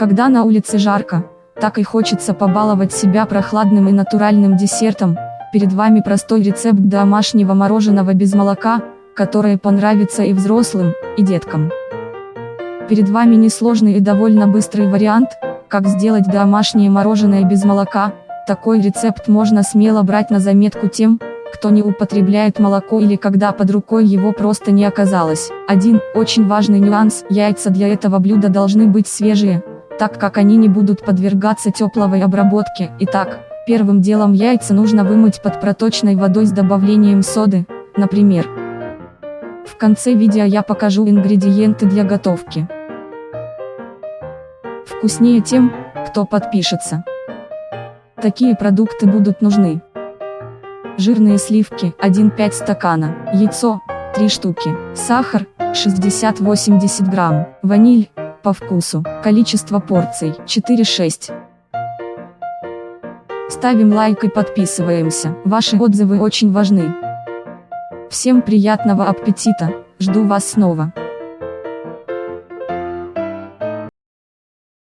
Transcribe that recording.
Когда на улице жарко, так и хочется побаловать себя прохладным и натуральным десертом. Перед вами простой рецепт домашнего мороженого без молока, которое понравится и взрослым, и деткам. Перед вами несложный и довольно быстрый вариант, как сделать домашнее мороженое без молока. Такой рецепт можно смело брать на заметку тем, кто не употребляет молоко или когда под рукой его просто не оказалось. Один очень важный нюанс, яйца для этого блюда должны быть свежие, так как они не будут подвергаться тепловой обработке. Итак, первым делом яйца нужно вымыть под проточной водой с добавлением соды, например. В конце видео я покажу ингредиенты для готовки. Вкуснее тем, кто подпишется. Такие продукты будут нужны. Жирные сливки 1-5 стакана, яйцо 3 штуки, сахар 60-80 грамм, ваниль по вкусу, количество порций 4-6. Ставим лайк и подписываемся, ваши отзывы очень важны. Всем приятного аппетита, жду вас снова.